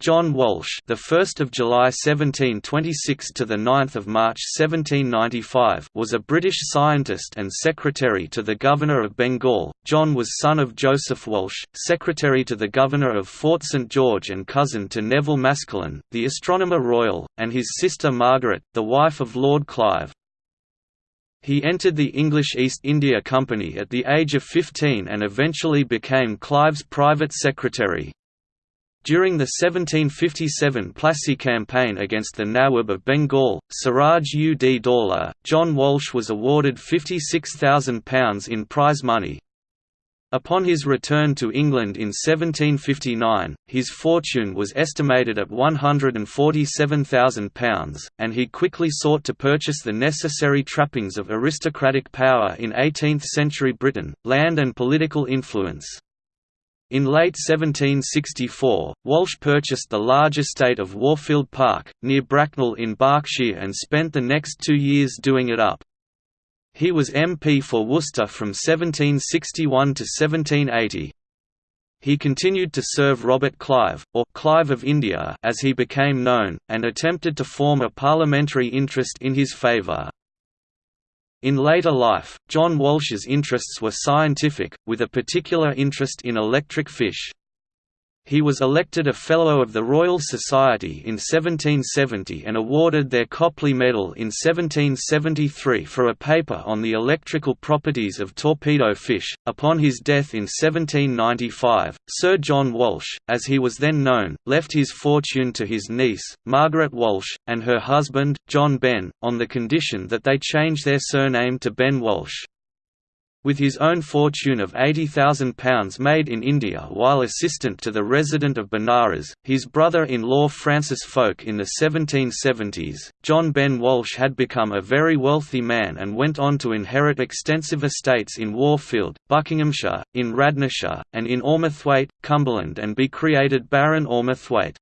John Walsh, the 1st of July 1726 to the 9th of March 1795, was a British scientist and secretary to the Governor of Bengal. John was son of Joseph Walsh, secretary to the Governor of Fort St George and cousin to Nevil Maskelyne, the Astronomer Royal, and his sister Margaret, the wife of Lord Clive. He entered the English East India Company at the age of 15 and eventually became Clive's private secretary. During the 1757 Plassey campaign against the Nawab of Bengal, Siraj ud Daulah, John Walsh was awarded £56,000 in prize money. Upon his return to England in 1759, his fortune was estimated at £147,000, and he quickly sought to purchase the necessary trappings of aristocratic power in 18th-century Britain, land and political influence. In late 1764, Walsh purchased the large estate of Warfield Park, near Bracknell in Berkshire and spent the next two years doing it up. He was MP for Worcester from 1761 to 1780. He continued to serve Robert Clive, or Clive of India as he became known, and attempted to form a parliamentary interest in his favour. In later life, John Walsh's interests were scientific, with a particular interest in electric fish. He was elected a Fellow of the Royal Society in 1770 and awarded their Copley Medal in 1773 for a paper on the electrical properties of torpedo fish. Upon his death in 1795, Sir John Walsh, as he was then known, left his fortune to his niece, Margaret Walsh, and her husband, John Benn, on the condition that they change their surname to Benn Walsh. With his own fortune of £80,000 made in India while assistant to the resident of Benares, his brother-in-law Francis Fowke in the 1770s, John Benn Walsh had become a very wealthy man and went on to inherit extensive estates in Warfield, Buckinghamshire, in Radnorshire, and in Ormathwaite, Cumberland and be created Baron Ormathwaite.